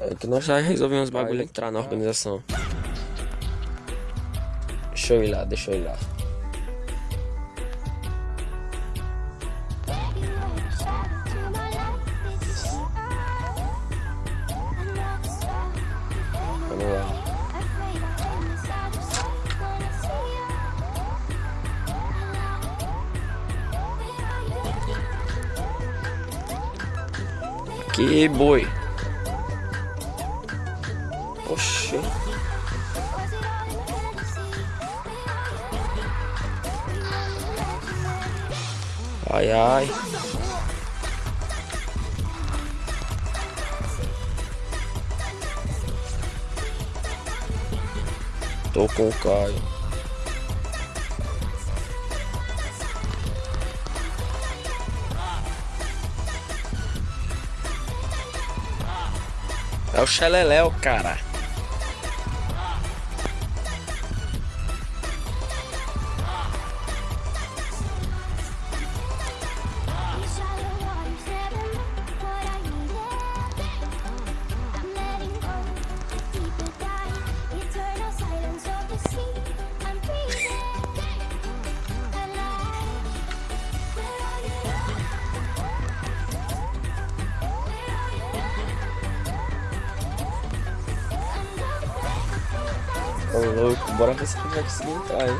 É que nós já resolvemos os bagulho entrar na organização. Deixa eu ir lá, deixa eu ir lá. Vamos lá. Que boi. Oxê. Ai, ai. Tô com o Caio. É o Xeleléu, cara. Ô louco, bora ver se ele vai conseguir entrar, hein?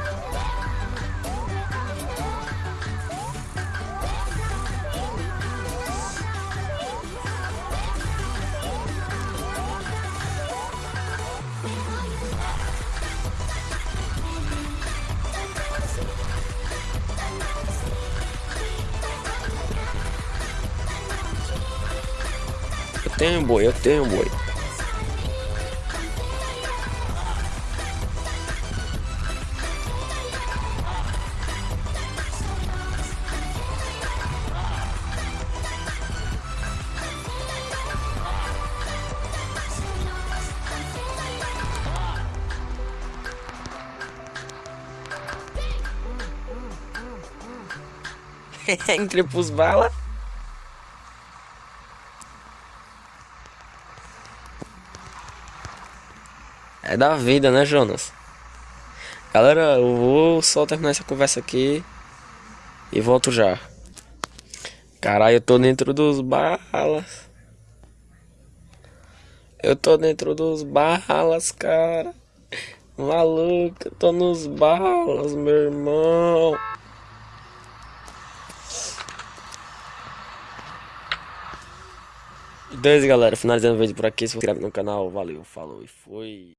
Eu tenho boi, eu tenho boi. Entre pros balas. É da vida, né, Jonas? Galera, eu vou só terminar essa conversa aqui e volto já. Caralho, eu tô dentro dos balas. Eu tô dentro dos balas, cara. Maluco, eu tô nos balas, meu irmão. Dois, galera. Finalizando o vídeo por aqui. Se inscreve no canal. Valeu, falou e foi.